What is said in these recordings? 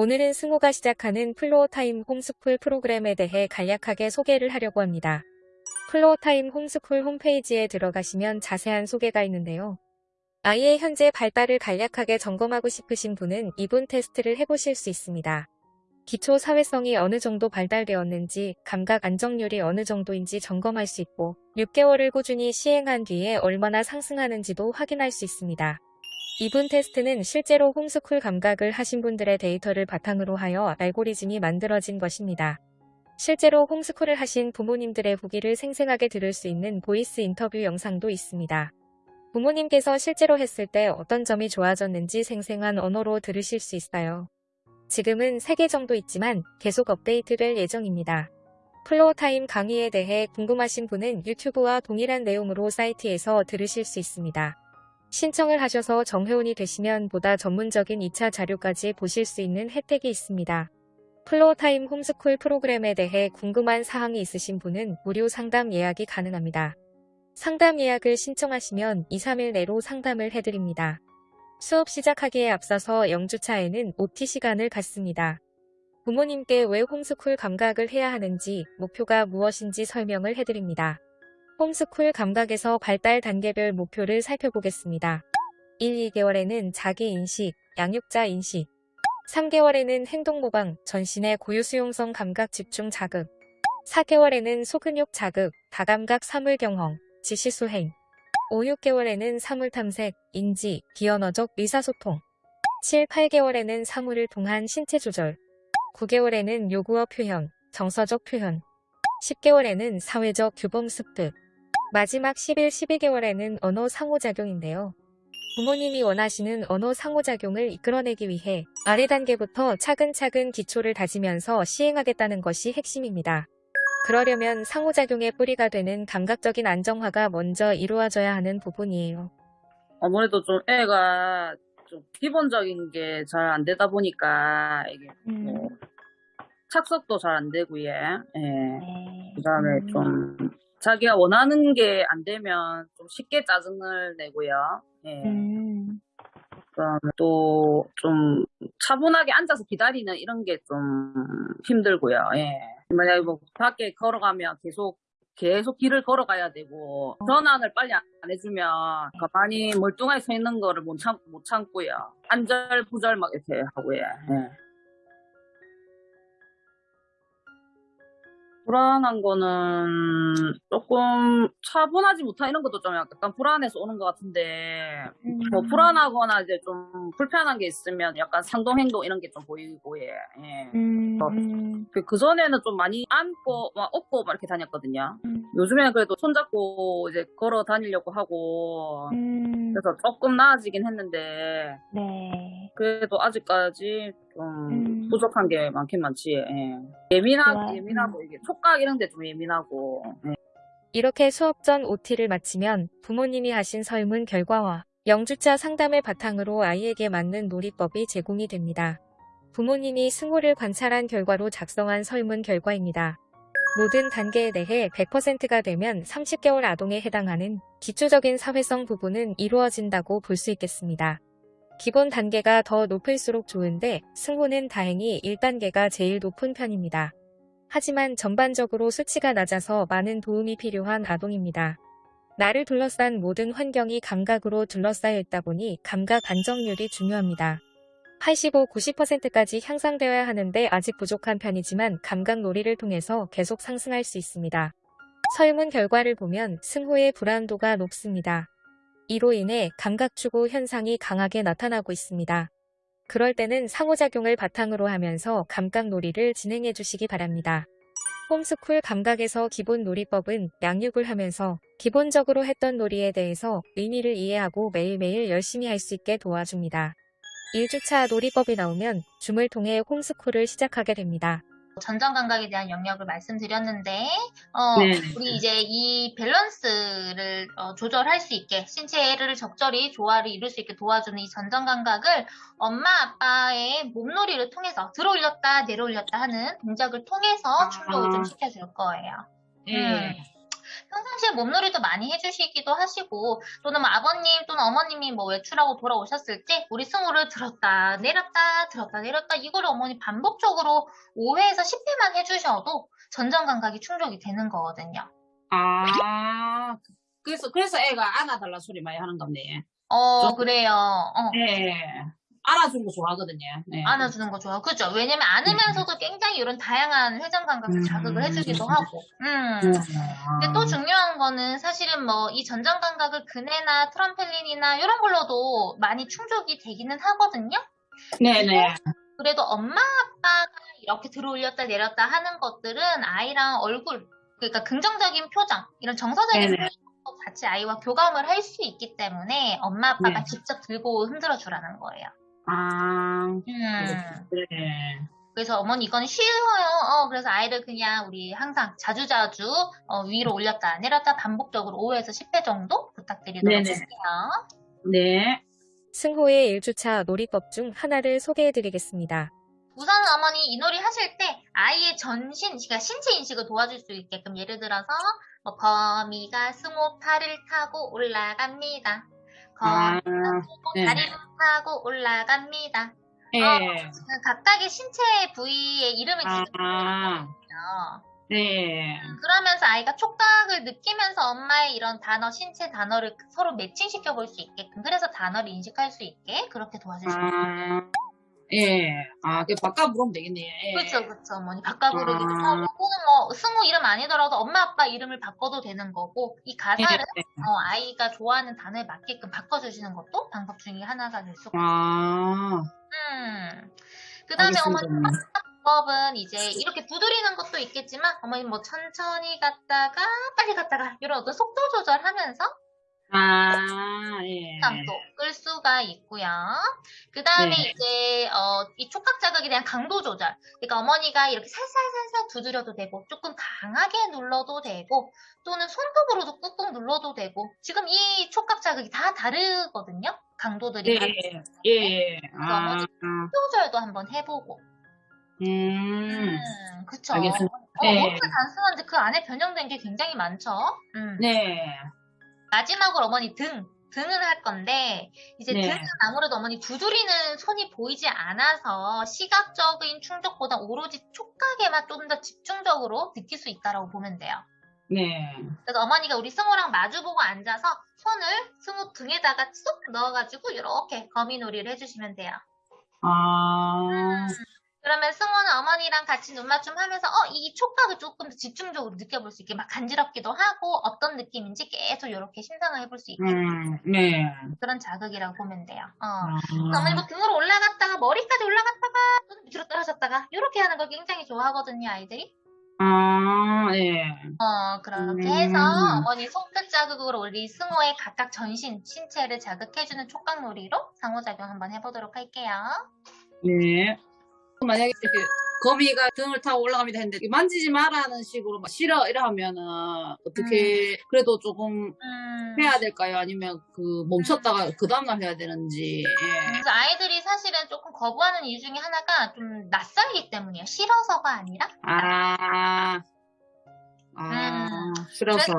오늘은 승호가 시작하는 Floortime homeschool 프로그램에 대해 간략하게 소개를 하려고 합니다. Floortime homeschool 홈페이지에 들어가시면 자세한 소개가 있는데요. 아이의 현재 발달을 간략하게 점검하고 싶으신 분은 이분 테스트를 해보실 수 있습니다. 기초 사회성이 어느 정도 발달되었는지, 감각 안정률이 어느 정도인지 점검할 수 있고, 6개월을 꾸준히 시행한 뒤에 얼마나 상승하는지도 확인할 수 있습니다. 이분 테스트는 실제로 홈스쿨 감각을 하신 분들의 데이터를 바탕으로 하여 알고리즘이 만들어진 것입니다. 실제로 홈스쿨을 하신 부모님들의 후기를 생생하게 들을 수 있는 voice 인터뷰 영상도 있습니다. 부모님께서 실제로 했을 때 어떤 점이 좋아졌는지 생생한 언어로 들으실 수 있어요. 지금은 3개 정도 있지만 계속 업데이트될 예정입니다. Floortime 강의에 대해 궁금하신 분은 유튜브와 동일한 내용으로 사이트에서 들으실 수 있습니다. 신청을 하셔서 정회원이 되시면 보다 전문적인 2차 자료까지 보실 수 있는 혜택이 있습니다. Floortime 홈스쿨 프로그램에 대해 궁금한 사항이 있으신 분은 무료 상담 예약이 가능합니다. 상담 예약을 신청하시면 2, 3일 내로 상담을 해드립니다. 수업 시작하기에 앞서서 0주차에는 OT 시간을 갖습니다. 부모님께 왜 홈스쿨 감각을 해야 하는지, 목표가 무엇인지 설명을 해드립니다. 홈스쿨 감각에서 발달 단계별 목표를 살펴보겠습니다. 1, 2개월에는 자기인식, 양육자 인식. 3개월에는 행동모방, 전신의 고유수용성 감각 집중 자극. 4개월에는 소근육 자극, 다감각 사물 경험, 지시수행. 5, 6개월에는 사물 탐색, 인지, 비언어적 의사소통. 7, 8개월에는 사물을 통한 신체 조절. 9개월에는 요구어 표현, 정서적 표현. 10개월에는 사회적 규범 습득 마지막 11, 12개월에는 언어 상호작용인데요. 부모님이 원하시는 언어 상호작용을 이끌어내기 위해 아래 단계부터 차근차근 기초를 다지면서 시행하겠다는 것이 핵심입니다. 그러려면 상호작용의 뿌리가 되는 감각적인 안정화가 먼저 이루어져야 하는 부분이에요. 아무래도 좀 애가 좀 기본적인 게 잘 안 되다 보니까 이게 음. 뭐 착석도 잘 안 되고 예. 예. 네. 그다음에 음. 좀 자기가 원하는 게 안 되면 좀 쉽게 짜증을 내고요. 예. 음. 그다음에 또좀 차분하게 앉아서 기다리는 이런 게 좀 힘들고요. 예. 만약에 뭐 밖에 걸어가면 계속 계속 길을 걸어가야 되고 전환을 빨리 안 해주면 가만히 멀뚱하게 서 있는 거를 못, 참, 못 참고요. 안절부절 막 이렇게 하고요. 예. 불안한 거는 조금 차분하지 못한 이런 것도 좀 약간 불안해서 오는 것 같은데 뭐 불안하거나 이제 좀 불편한 게 있으면 약간 상동 행동 이런 게 좀 보이고 예. 예. 음. 어. 음. 그, 그전에는 좀 많이 안고 막 업고 막 이렇게 다녔거든요. 음. 요즘에는 그래도 손잡고 이제 걸어 다니려고 하고 음. 그래서 조금 나아지긴 했는데 네. 그래도 아직까지 좀 음. 부족한 게 많긴 많지. 예. 예민하. 예민하고 이게 촉각 이런 데 좀 예민하고 예. 이렇게 수업 전 OT를 마치면 부모님이 하신 설문 결과와 0주차 상담을 바탕으로 아이에게 맞는 놀이법이 제공이 됩니다. 부모님이 승호를 관찰한 결과로 작성한 설문 결과입니다. 모든 단계에 대해 100%가 되면 30개월 아동에 해당하는 기초적인 사회성 부분은 이루어진다고 볼 수 있겠습니다. 기본 단계가 더 높을수록 좋은데 승호는 다행히 1단계가 제일 높은 편입니다. 하지만 전반적으로 수치가 낮아서 많은 도움이 필요한 아동입니다. 나를 둘러싼 모든 환경이 감각으로 둘러싸여 있다 보니 감각 안정률이 중요합니다. 85, 90%까지 향상되어야 하는데 아직 부족한 편이지만 감각 놀이를 통해서 계속 상승할 수 있습니다. 설문 결과를 보면 승호의 불안도가 높습니다. 이로 인해 감각 추구 현상이 강하게 나타나고 있습니다. 그럴 때는 상호작용을 바탕으로 하면서 감각 놀이를 진행해 주시기 바랍니다. 홈스쿨 감각에서 기본 놀이법은 양육을 하면서 기본적으로 했던 놀이에 대해서 의미를 이해하고 매일매일 열심히 할 수 있게 도와줍니다. 1주차 놀이법이 나오면 줌을 통해 홈스쿨을 시작하게 됩니다. 전정 감각에 대한 영역을 말씀드렸는데 어, 네. 우리 이제 이 밸런스를 어, 조절할 수 있게 신체를 적절히 조화를 이룰 수 있게 도와주는 이 전정 감각을 엄마 아빠의 몸놀이를 통해서 들어올렸다 내려올렸다 하는 동작을 통해서 아. 충족을 좀 시켜줄 거예요. 예. 음. 평상시에 몸놀이도 많이 해주시기도 하시고 또는 뭐 아버님 또는 어머님이 뭐 외출하고 돌아오셨을 때 우리 승우를 들었다 내렸다 들었다 내렸다 이거를 어머니 반복적으로 5회에서 10회만 해주셔도 전정 감각이 충족이 되는 거거든요. 아, 그래서, 그래서 애가 안아달라 소리 많이 하는 겁네. 어 좀- 그래요. 어. 네. 안아주는 거 좋아하거든요. 네. 안아주는 거 좋아. 그죠? 왜냐면 안으면서도 굉장히 이런 다양한 회전 감각을 음. 자극을 해주기도 하고. 음. 음. 근데 또 중요한 거는 사실은 뭐 이 전정 감각을 그네나 트럼펠린이나 이런 걸로도 많이 충족이 되기는 하거든요. 네네. 그래도 엄마 아빠가 이렇게 들어 올렸다 내렸다 하는 것들은 아이랑 얼굴 그러니까 긍정적인 표정 이런 정서적인 네네. 표정도 같이 아이와 교감을 할 수 있기 때문에 엄마 아빠가 네. 직접 들고 흔들어 주라는 거예요. 아, 음. 네. 그래서 어머니 이건 쉬워요. 어, 그래서 아이를 그냥 우리 항상 자주자주 어, 위로 올렸다 내렸다 반복적으로 5에서 10회 정도 부탁드리도록 네네. 할게요. 네. 승호의 1주차 놀이법 중 하나를 소개해드리겠습니다. 우선 어머니 이 놀이 하실 때 아이의 전신, 그러니까 신체 인식을 도와줄 수 있게끔 예를 들어서 뭐 거미가 승호 팔을 타고 올라갑니다. 아, 승호 네. 다리를 타고 올라갑니다. 네. 그 각각의 신체 부위의 이름을 아, 지어주세요. 네. 그러면서 아이가 촉각을 느끼면서 엄마의 이런 단어, 신체 단어를 서로 매칭시켜 볼 수 있게끔 그래서 단어를 인식할 수 있게 그렇게 도와주시면 아, 예. 아, 그 바꿔 부르면 되겠네요. 예. 그렇죠, 그렇죠. 어머니 바꿔 부르기도 아. 하고 또는 뭐 승우 이름 아니더라도 엄마 아빠 이름을 바꿔도 되는 거고 이 가사를 예. 어, 아이가 좋아하는 단어에 맞게끔 바꿔주시는 것도 방법 중에 하나가 될 수가 아, 음. 그 다음에 어머니 알겠습니다. 방법은 이제 이렇게 두드리는 것도 있겠지만 어머니 뭐 천천히 갔다가 빨리 갔다가 이런 어떤 속도 조절하면서 아, 예. 감 도끌 수가 있고요. 그 다음에 네. 이제 어, 이 촉각 자극에 대한 강도 조절. 그러니까 어머니가 이렇게 살살살살 두드려도 되고 조금 강하게 눌러도 되고 또는 손톱으로도 꾹꾹 눌러도 되고 지금 이 촉각 자극이 다 다르거든요. 강도들이 예, 다르- 예, 예. 아, 조절도 한번 해보고. 음, 음, 그쵸. 알겠습니다. 어, 네. 너무 단순한데 그 안에 변형된 게 굉장히 많죠. 음. 네. 마지막으로 어머니 등, 등은 할 건데, 이제 네. 등은 아무래도 어머니 두드리는 손이 보이지 않아서 시각적인 충족보다 오로지 촉각에만 좀 더 집중적으로 느낄 수 있다라고 보면 돼요. 네. 그래서 어머니가 우리 승우랑 마주보고 앉아서 손을 승우 등에다가 쏙 넣어가지고 이렇게 거미놀이를 해주시면 돼요. 아, 그러면 승우는 어머니랑 같이 눈 맞춤 하면서 어, 이 촉각을 조금 더 집중적으로 느껴볼 수 있게 막 간지럽기도 하고 어떤 느낌인지 계속 이렇게 심상을 해볼 수 있게 음, 네. 그런 자극이라고 보면 돼요. 어. 아, 그래서 어머니 뭐 등으로 올라갔다가 머리까지 올라갔다가 또는 밑으로 떨어졌다가 이렇게 하는 걸 굉장히 좋아하거든요 아이들이. 아, 예. 어 그렇게 음. 해서 어머니 손끝 자극으로 우리 승호의 각각 전신 신체를 자극해주는 촉각놀이로 상호작용 한번 해보도록 할게요. 네. 만약에 이렇게 거미가 등을 타고 올라갑니다 했는데 만지지 마라는 식으로 막 싫어 이러면은 어떻게 그래도 조금 음. 해야 될까요? 아니면 그 멈췄다가 그 다음날 해야 되는지. 예. 그래서 아이들이 사실은 조금 거부하는 이유 중에 하나가 좀 낯설기 때문이에요. 싫어서가 아니라. 아, 아, 음. 싫어서. 그래서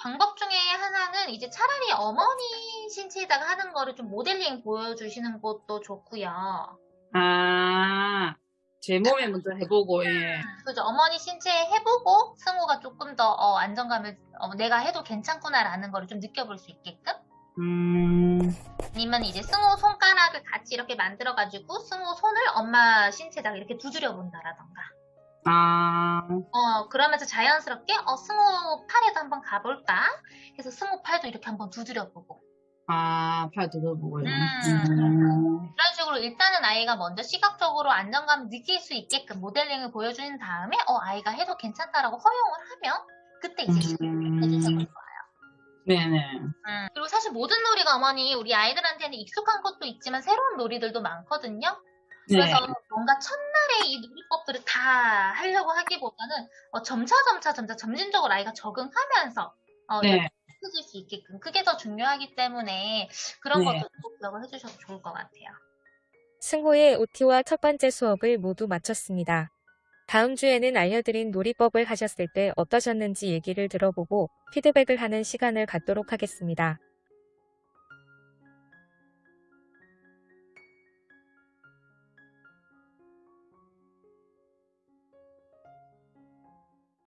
방법 중에 하나는 이제 차라리 어머니 신체에다가 하는 거를 좀 모델링 보여주시는 것도 좋고요. 아, 제 몸에 먼저 해보고, 예. 그죠. 어머니 신체에 해보고 승우가 조금 더 어, 안정감을 어, 내가 해도 괜찮구나라는 거를 좀 느껴볼 수 있게끔. 음, 아니면 이제 승우 손가락을 같이 이렇게 만들어가지고 승우 손을 엄마 신체에다가 이렇게 두드려 본다라던가. 아, 어, 그러면서 자연스럽게 어, 승우 팔에도 한번 가볼까? 그래서 승우 팔도 이렇게 한번 두드려 보고. 아, 팔 뜯어보고요. 음. 음. 식으로 일단은 아이가 먼저 시각적으로 안정감을 느낄 수 있게끔 모델링을 보여주는 다음에 어, 아이가 해도 괜찮다라고 허용을 하면 그때 이제 시작을 해주셔도 음. 좋아요. 네네. 음, 그리고 사실 모든 놀이가 어머니 우리 아이들한테는 익숙한 것도 있지만 새로운 놀이들도 많거든요. 네. 그래서 뭔가 첫날에 이 놀이법들을 다 하려고 하기보다는 어, 점차 점차 점차 점진적으로 아이가 적응하면서 어, 네. 익숙해질 수 있게끔 그게 더 중요하기 때문에 그런 네. 것도 꼭 기억을 해주셔도 좋을 것 같아요. 승호의 OT와 첫 번째 수업을 모두 마쳤습니다. 다음 주에는 알려드린 놀이법을 하셨을 때 어떠셨는지 얘기를 들어보고 피드백을 하는 시간을 갖도록 하겠습니다.